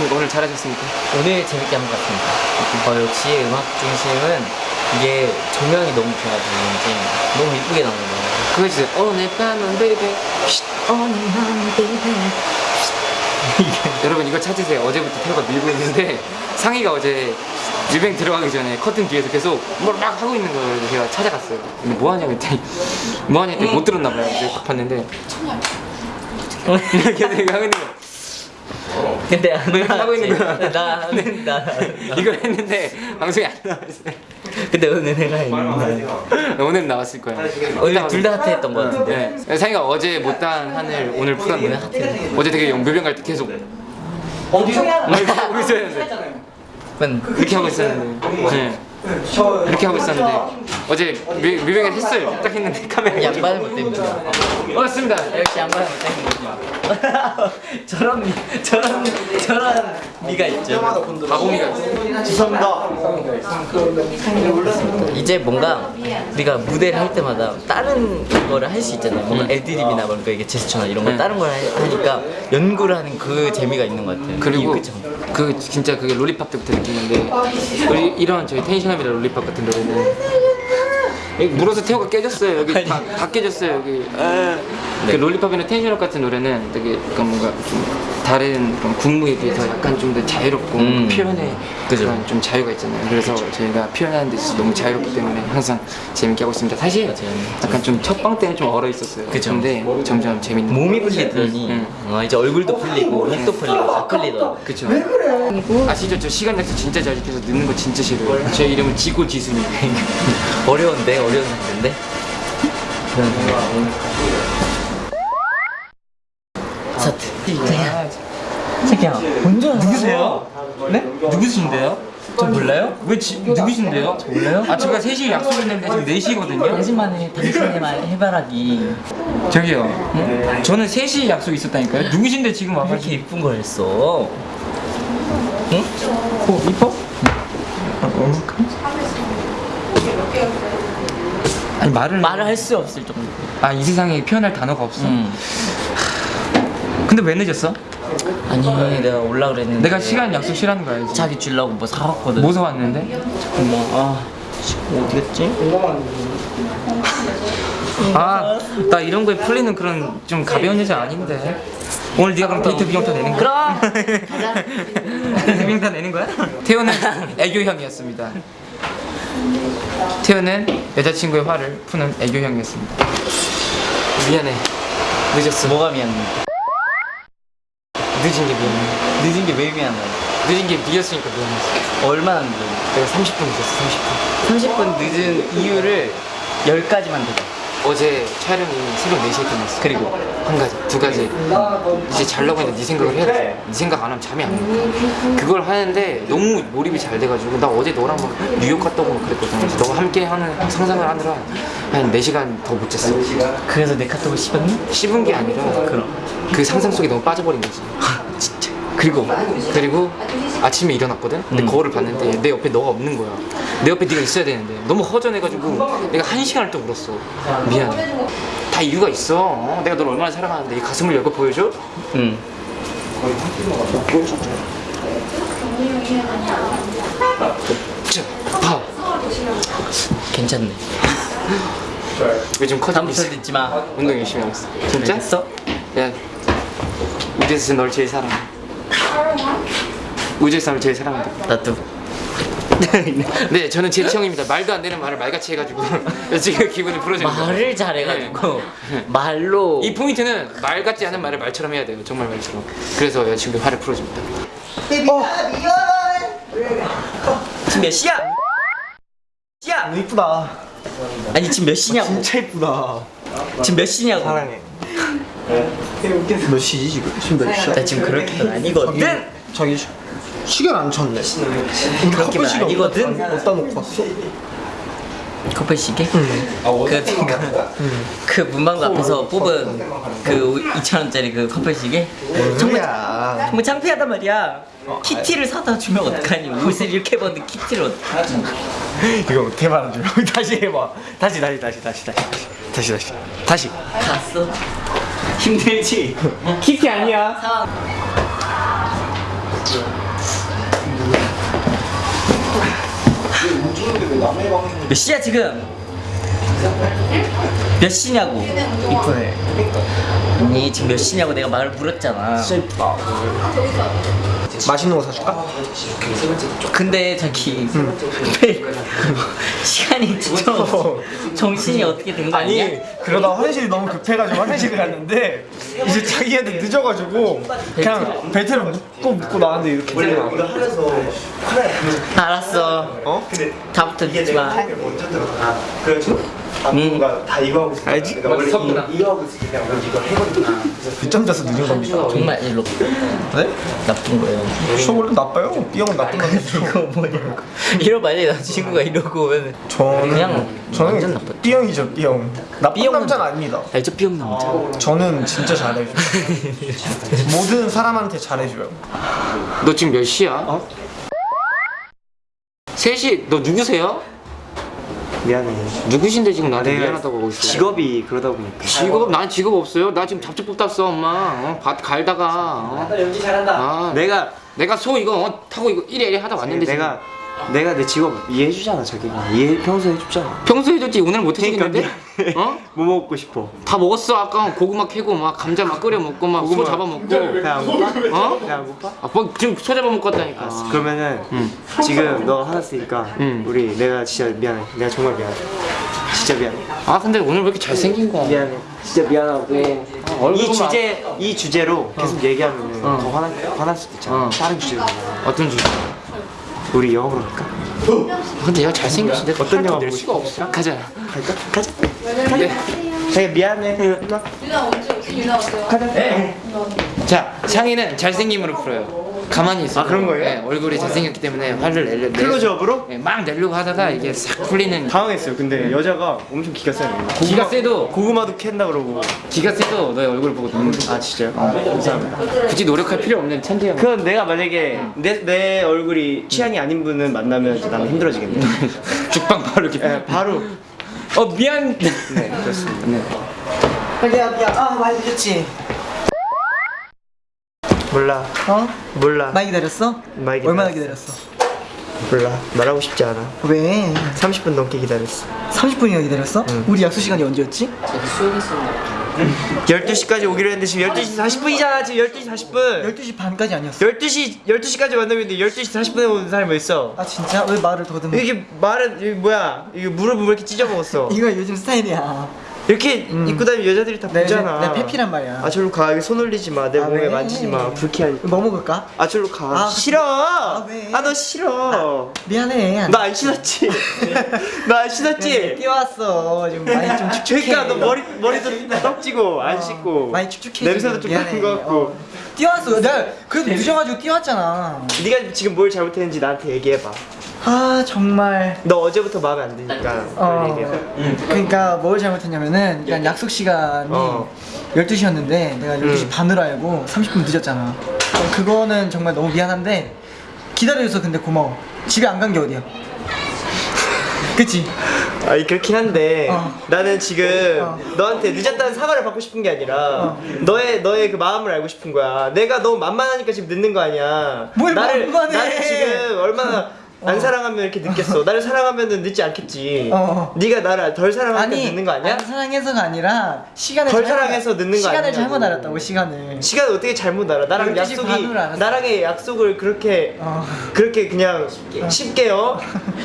어떻습니까? 오늘 잘하셨습니까? 오늘 재밌게 한 것 같습니다. 어, 역시 음악 중심은 이게 조명이 너무 좋아서 그런지 너무 이쁘게 나오는 거예요. 그거 주세요. 오늘 밤은 baby. 오늘 밤 baby 여러분 이거 찾으세요. 어제부터 태호가 밀고 있는데 상희가 어제 뮤뱅 들어가기 전에 커튼 뒤에서 계속 뭘 막 하고 있는. 그래서 제가 찾아갔어요. 근데 뭐 하냐고 했더니 뭐 하냐 했더니 못 들었나 봐요. 그래서 딱 봤는데 계속 이거 하고 있는 거. 근데 안뭐 하고 있는 거야. 나는 나, 나. 이걸 했는데 방송이 안 나왔어요. 근데 오늘 내가 했는데 오늘 나왔을 거예요. 오늘 둘다 핫했던 것 같은데. 네. 상희가 어제 못한 한을 오늘 풀었네. 어제 되게 뮤뱅 갈때 계속 하고 있었는데 그건 이렇게 하고 있었는데 네. 이렇게 하고 있었는데 어제 뮤- 뮤뱅을 했어요. 딱 했는데 카메라 양반을 못 때문에. 맞습니다. 역시 양반을 못 때문에. 저런 미, 저런 저런 미가 있죠. 바보미가 죄송합니다. 이제 뭔가 우리가 무대를 할 때마다 다른 거를 할 수 있잖아요. 뭔가 애드립이나 뭔가 이게 제스처나 이런 거 네. 다른 걸 하- 하니까 연구를 하는 그 재미가 있는 것 같아요. 그리고 그 진짜 그게 롤리팝 때부터 느끼는데 우리 이런 저희 텐션업이라 롤리팝 같은 노래는 물어서 태호가 깨졌어요. 여기 다, 다 깨졌어요 여기. 그 Lollipop이나 Tension Up 같은 노래는 되게 뭔가 좀 다른 그런 군무에 비해서 약간 좀 더 자유롭고 음. 표현에 그죠. 그런 좀 자유가 있잖아요 그래서 저희가 표현하는 데 있어서 너무 자유롭기 때문에 항상 재밌게 하고 있습니다 사실 맞아요. 약간 좀 첫 방 때는 좀 얼어 있었어요 그죠. 근데 점점 재밌는 몸이 풀리더니 응. 어, 이제 얼굴도 풀리고 입도 풀리고 다 풀리더라고. 그쵸 아시죠? 저 시간 약속 진짜 잘 지켜서 늦는 거 진짜 싫어요 제 이름은 지고 지순이 어려운데 어려운 상태인데. 자기야. 자기야. 먼저 누구세요? 네? 누구신데요? 저 몰라요? 왜 지, 누구신데요? 몰라요? 아 제가 3시에 약속 있는데 지금 4시거든요 당신만의 당신의 말 해바라기 저기요 응? 저는 3시에 약속 있었다니까요 누구신데 지금 왜 이렇게 와가지고 이쁜 걸 했어? 응? 어, 이뻐? 아니 말을 말을 할 수 없을 정도. 아이 세상에 표현할 단어가 없어 응. 근데 왜 늦었어? 아니 내가 올라 그랬는데 내가 시간 약속 싫어하는 거 알지? 자기 주려고 뭐 사왔거든. 뭐 사왔는데? 잠깐만. 아 지금 어디 갔지? 아, 나 이런 거에 풀리는 그런 좀 가벼운 여자 아닌데. 오늘 네가 그럼 데이트 비용 다 내는 거야? 그럼. 데이트 비용 다 내는 거야? 태호는 애교형이었습니다. 태호는 여자친구의 화를 푸는 애교형이었습니다. 미안해. 늦었어. 뭐가 미안해? 늦은 게 미안해. 늦은 게 왜 미안해? 늦은 게 니였으니까 미안했어. 얼마나 늦은? 내가 30분 늦었어, 30분. 30분 늦은 이유를 10가지만 대봐. 어제 촬영이 새벽 4시에 끝났어. 그리고 한 가지, 두 가지. 이제 자려고 했는데 네 생각을 해야 돼. 네 생각 안 하면 잠이 안 와. 그걸 하는데 너무 몰입이 잘 돼가지고 나 어제 너랑 막 뉴욕 갔다 오고 막 그랬거든. 그래서 너가 함께 하는 상상을 하느라 한 4시간 더 못 잤어. 그래서 내 카톡을 씹었니? 씹은 게 아니라 그럼. 그 상상 속에 너무 빠져버린 거지. 진짜. 그리고 그리고 아침에 일어났거든. 근데 음. 거울을 봤는데 내 옆에 너가 없는 거야. 내 옆에 네가 있어야 되는데 너무 허전해가지고 내가 한 시간을 또 울었어. 미안해. 다 이유가 있어. 어? 내가 널 얼마나 사랑하는데 이 가슴을 열고 보여줘? 응. 자, 봐. 괜찮네. 요즘 커지고 있어. 듣지 마. 운동 열심히 하고 있어. 진짜? 알겠어? 야, 우주에서 널 제일 사랑해. 우주에서 널 제일 사랑한다. 나도. 네, 저는 제리 형입니다. 말도 안 되는 말을 말같이 해가지고 지금 기분을 풀어주는 거예요. 말을 잘해가지고 말로 이 포인트는 말 같지 않은 말을 말처럼 해야 돼요. 정말 말처럼. 그래서 여자친구 화를 풀어줍니다. 지금 몇 시야? 시야? 너무 이쁘다. 아니 지금 몇 시냐고? 진짜 이쁘다. 지금 몇 시냐고? 사랑해. 몇 시지 지금? 지금 몇 시야? 나 지금 그렇게는 아니거든. 자기 시- 시계를 안 쳤네. 커플 시계 아니거든. 어디다 놓고 왔어? 커플 시계? 그, 그, 그 문방구 앞에서 뽑은 그 2,000원짜리 그 커플 시계? 정말, 뭐야? 정말 창피하단 말이야. 키티를 사다 주면 어떡하니? 옷을 이렇게 입었는데 키티를 어떡하니? 이거 어떻게 말하죠? 다시 해봐. 다시 다시 다시 다시 다시 다시 다시 다시. 갔어? 힘들지? 키티 아니야. 몇 시야 지금? 몇 시냐고? 이쁘네 아니 지금 몇 시냐고 내가 말을 물었잖아 맛있는 거 사줄까? 근데 저기 매일 시간이 좀 정신이 어떻게 된 거 아니야? 아니 그러다 화장실이 너무 급해가지고 화장실을 갔는데 이제 자기한테 늦어가지고 그냥 벨트를 묶고 묶고 나왔는데 이렇게 되더라고 알았어. 어? 다부터 듣지 마. 뭔가 다 이거 하고 있어. 알지? 그러니까 원래 이, 이거 하고 있을 때 그냥 원래 이거 해버리고 늦잠 자서 늦은 겁니다 정말 일로 네? 나쁜 거예요 저 원래 나빠요 B형은 나쁜 남자죠 이거 뭐냐고 이러 만약에 남자친구가 이러고 오면 저는 그냥 완전 저는 나빠. B형이죠 B형 나쁜 B형은 남자는 아닙니다 알죠 삐용 남자 저는 진짜 잘해줘요 모든 사람한테 잘해줘요 너 지금 몇 시야? 어? 3시 너 누구세요? 미안해. 누구신데 지금 나한테 내가 미안하다고 하고 있어 직업이 그러다 보니까. 직업 난 직업 없어요 나 지금 잡초 뽑았어 엄마 어? 밭 갈다가 어? 연기 잘한다 아, 내가 내가 소 이거 어, 타고 이거 이래 하다 왔는데 지금 내가 내 직업 이해해주잖아 저기. 이해 평소에 해줬잖아. 평소에 해줬지 오늘 못 그러니까 해주겠는데? 어? 뭐 먹고 싶어? 다 먹었어 아까 고구마 캐고 막 감자 막 끓여 먹고 막 소 잡아 먹고 배안 고파? 어? 배안 고파? 아, 뭐 지금 소 잡아 먹고 왔다니까 그러면은 지금 너 화났으니까 응. 우리 내가 진짜 미안해. 내가 정말 미안해. 진짜 미안해. 아 근데 오늘 왜 이렇게 잘생긴 거야 미안해. 진짜 미안하고. 얼굴 이 보면 주제 이 주제로 계속 얘기하면은 어. 더 화날 화날 수도 있잖아. 어. 다른 주제로. 어떤 주제? 우리 영화 보러 갈까? 아, 근데 얘가 잘생겼는데 어떤 영화 낼 보고 수가 없어 가자 갈까? 가자. 네. 자기 미안해. 누나. 유나 언제 유나 어때요? 자 상의는 잘생김으로 풀어요 가만히 있어 아, 그런 거예요? 네, 얼굴이 잘생겼기 때문에 화를 내려 클로즈업으로? 네, 막 내려고 하다가 이게 싹 풀리는 당황했어요. 근데 여자가 엄청 기가 세요. 기가 세도 고구마도 캔다 그러고. 기가 세도 너의 얼굴 보고 눈물 아 진짜요? 감사합니다. 굳이 노력할 필요 없는 천재야 그건 내가 만약에 내, 내 얼굴이 취향이 아닌 분은 만나면 나는 힘들어지겠네. 죽방 바로 이렇게 예, 바로. 어 미안 네, 그렇습니다. 네. 자기야 미안 아 많이 늦었지 몰라. 어? 몰라. 많이 기다렸어? 많이 얼마나 기다렸어. 기다렸어? 몰라. 말하고 싶지 않아. 왜? 30분 넘게 기다렸어. 30분이나 기다렸어? 우리 약속 시간이 언제였지? 12시까지 오기로 했는데 지금 12시 40분이잖아. 지금 12시 40분. 12시 반까지 아니었어 12시 12시까지 만나면 돼. 12시 40분에 오는 사람이 뭐 있어? 아 진짜? 왜 말을 더듬어 이게 말은 이게 뭐야? 이게 무릎을 왜 이렇게 찢어 먹었어? 이거 요즘 스타일이야 이렇게 입고 다니면 여자들이 다 내, 보잖아. 내, 내 페피란 말이야 아 저리로 가. 여기 손 올리지 마. 내 아, 몸에 왜? 만지지 마. 불쾌하니까. 뭐 먹을까? 아 저리로 가. 아, 싫어. 왜? 아 너 싫어. 미안해 안- 나안 신었지. 나 안 신었지. 뛰어왔어 좀 많이 좀 축축해 그러니까 너 머리 머리도 떡지고 안 씻고 많이 축축해 냄새도 좀 미안해. 나는 것 같고. 어. 뛰어왔어 내가 그래도 늦어가지고 뛰어왔잖아 네가 지금 뭘 잘못했는지 나한테 얘기해봐. 아 정말 너 어제부터 마음에 안 드니까 어, 얘기해봐. 그러니까 뭘 잘못했냐면은 그냥 약속 시간이 어. 12시였는데 내가 12시 음. 반으로 알고 30분 늦었잖아 어, 그거는 정말 너무 미안한데 기다려줘서 근데 고마워 집에 안 간 게 어디야 그치? 아니 그렇긴 한데 어. 나는 지금 어. 너한테 늦었다는 사과를 받고 싶은 게 아니라 너의 너의 그 마음을 알고 싶은 거야. 내가 너무 만만하니까 지금 늦는 거 아니야. 뭘 나를 만만해. 나를 지금 얼마나 안 사랑하면 이렇게 늦겠어. 나를 사랑하면은 늦지 않겠지. 어. 네가 나를 덜 사랑하니까 늦는 거 아니야? 안 사랑해서가 아니라 시간을 덜 사랑해서 늦는 거 시간을 아니냐고. 잘못 알았다고 시간을 시간 어떻게 잘못 알아? 나랑 12시 약속이. 나랑의 약속을 그렇게 어. 그렇게 그냥 쉽게요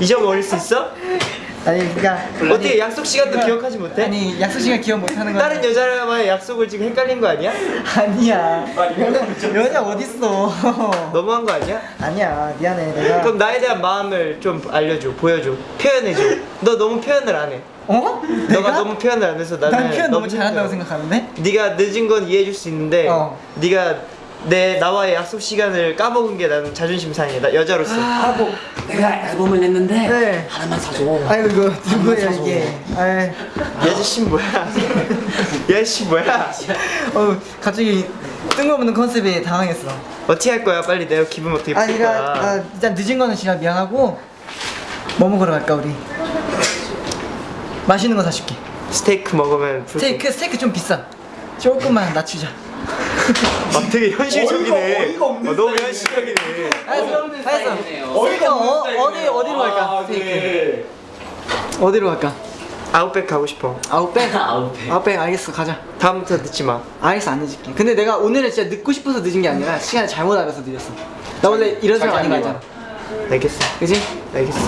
잊어버릴 수 있어? 아니 그러니까 어떻게 약속 시간도 그러니까- 기억하지 못해? 아니 약속 시간 기억 못하는 거 다른 여자와의 약속을 지금 헷갈린 거 아니야? 아니야 여자, 여자 어딨어 너무한 거 아니야? 아니야 미안해 내가 그럼 나에 대한 마음을 좀 알려줘, 보여줘, 표현해줘. 너 너무 표현을 안 해. 어? 너가 너무 표현을 안 해서 나는 난 표현 너무. 잘한다고 생각하는데? 네가 늦은 건 이해해줄 수 있는데 어. 네가 내 나와의 약속 시간을 까먹은 게 나는 자존심 상해. 나 여자로서. 하고 내가 앨범을 냈는데 네. 하나만 사줘 아이고 이거 누구야 이게 아저씨 뭐야? 이 아저씨 뭐야? 어 갑자기 뜬금없는 컨셉에 당황했어 어떻게 할 거야? 빨리 내가 기분 어떻게 풀 아니가 거야? 아, 일단 늦은 거는 진짜 미안하고 뭐 먹으러 갈까 우리? 맛있는 거 사줄게 스테이크 먹으면 풀 스테이크 스테이크 좀 비싸 조금만 낮추자 아 되게 현실적이네. 어이가 없는 어, 너무 현실적이네. 알았어. 어디가 어, 어디 어디로 갈까? 스테이크 어디로 갈까? 아웃백 가고 싶어. 아웃백? 아웃백. 아웃백 알겠어 가자 다음부터 늦지 마. 알겠어 안 늦을게 근데 내가 오늘은 진짜 늦고 싶어서 늦은 게 아니라 시간을 잘못 알아서 늦었어 나 원래 이런 사람 아닌 거 알잖아 알겠어. 그지? 알겠어.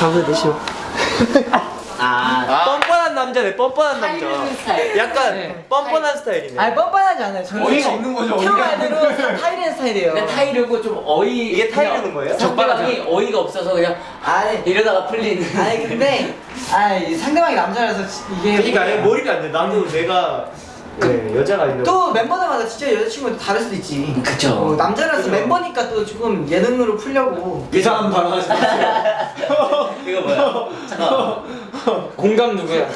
다음부터 늦지 마. 아, 뻔뻔한 남자네. 뻔뻔한 남자. 스타일. 약간 네. 뻔뻔한 스타일이네. 아니 뻔뻔하지 않아요 저는 어이가 없는 거죠, 형 어이가. 말대로 타이레는 스타일이에요 근데 타이르고 좀 어이 이게 타이르는 거예요? 상대방이 어이가 없어서 그냥 아니 이러다가 풀리는 아니 근데 아니 상대방이 남자라서 이게 그러니까 아예 몰입이 안 돼. 나도 내가 네, 여자가 있는. 또 멤버들마다 진짜 여자친구도 다를 수도 있지 그쵸. 어, 남자라서 멤버니까 또 조금 예능으로 풀려고 이상한 발언 하지 마세요. 이거 뭐야 잠깐 공감 누구야?